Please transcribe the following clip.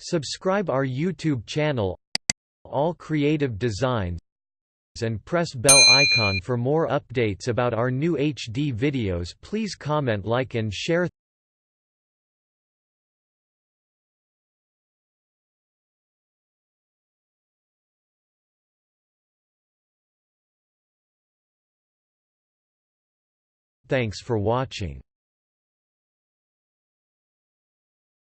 Subscribe our YouTube channel All Creative Designs and press bell icon for more updates about our new HD videos. Please comment like and share. Thanks for watching.